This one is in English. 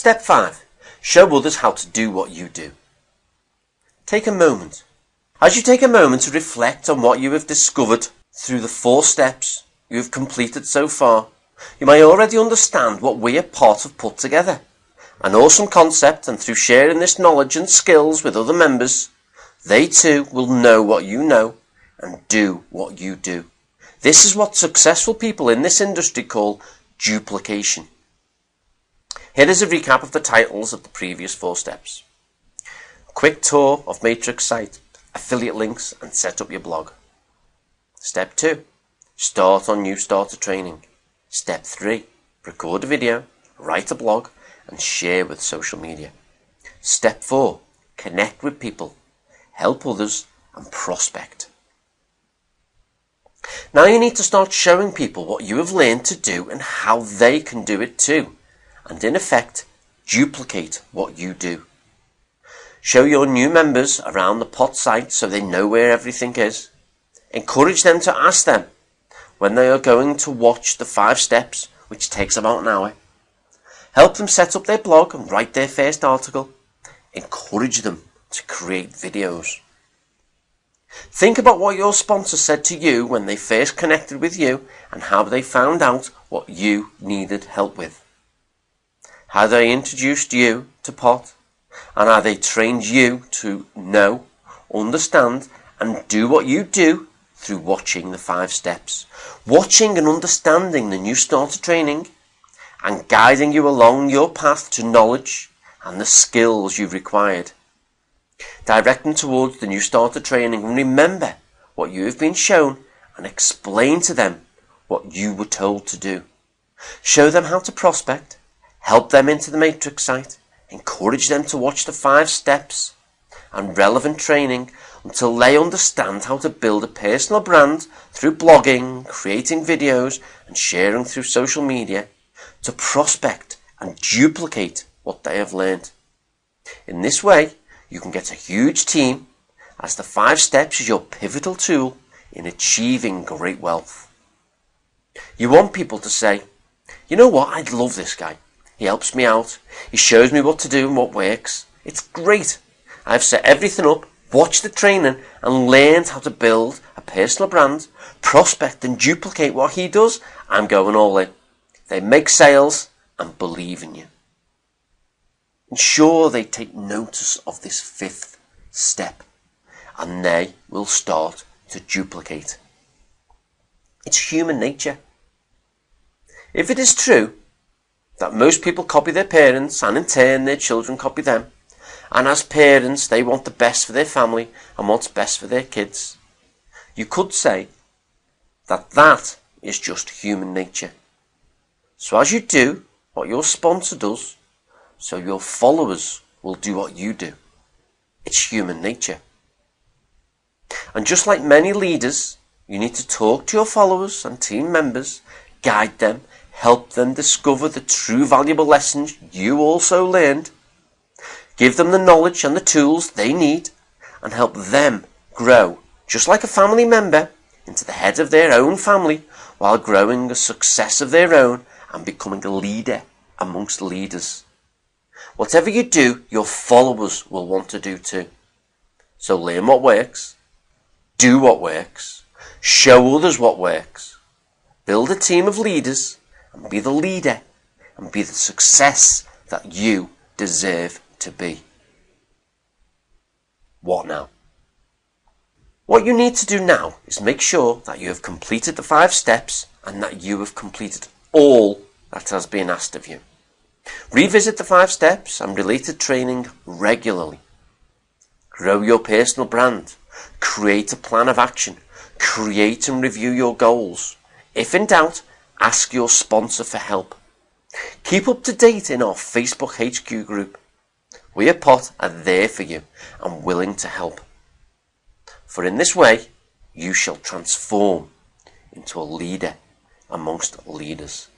Step 5. Show others how to do what you do. Take a moment. As you take a moment to reflect on what you have discovered through the four steps you have completed so far, you may already understand what we at Part have put together. An awesome concept and through sharing this knowledge and skills with other members, they too will know what you know and do what you do. This is what successful people in this industry call duplication. Here is a recap of the titles of the previous four steps. Quick tour of Matrix site, affiliate links and set up your blog. Step 2. Start on new starter training. Step 3. Record a video, write a blog and share with social media. Step 4. Connect with people, help others and prospect. Now you need to start showing people what you have learned to do and how they can do it too. And in effect, duplicate what you do. Show your new members around the pot site so they know where everything is. Encourage them to ask them when they are going to watch the five steps, which takes about an hour. Help them set up their blog and write their first article. Encourage them to create videos. Think about what your sponsor said to you when they first connected with you and how they found out what you needed help with. How they introduced you to pot and how they trained you to know, understand and do what you do through watching the five steps. Watching and understanding the new starter training and guiding you along your path to knowledge and the skills you've required Direct them towards the new starter training and remember what you have been shown and explain to them what you were told to do. Show them how to prospect, help them into the matrix site, encourage them to watch the five steps and relevant training until they understand how to build a personal brand through blogging, creating videos and sharing through social media to prospect and duplicate what they have learned. In this way, you can get a huge team as the five steps is your pivotal tool in achieving great wealth. You want people to say, you know what, I'd love this guy. He helps me out. He shows me what to do and what works. It's great. I've set everything up, watched the training and learned how to build a personal brand, prospect and duplicate what he does. I'm going all in. They make sales and believe in you. Ensure they take notice of this fifth step and they will start to duplicate. It's human nature. If it is true that most people copy their parents and in turn their children copy them, and as parents they want the best for their family and what's best for their kids, you could say that that is just human nature. So as you do what your sponsor does, so your followers will do what you do. It's human nature. And just like many leaders, you need to talk to your followers and team members, guide them, help them discover the true valuable lessons you also learned, give them the knowledge and the tools they need, and help them grow, just like a family member, into the head of their own family while growing a success of their own and becoming a leader amongst leaders. Whatever you do, your followers will want to do too. So learn what works, do what works, show others what works, build a team of leaders, and be the leader, and be the success that you deserve to be. What now? What you need to do now is make sure that you have completed the five steps and that you have completed all that has been asked of you. Revisit the five steps and related training regularly. Grow your personal brand. Create a plan of action. Create and review your goals. If in doubt, ask your sponsor for help. Keep up to date in our Facebook HQ group. We at POT are there for you and willing to help. For in this way, you shall transform into a leader amongst leaders.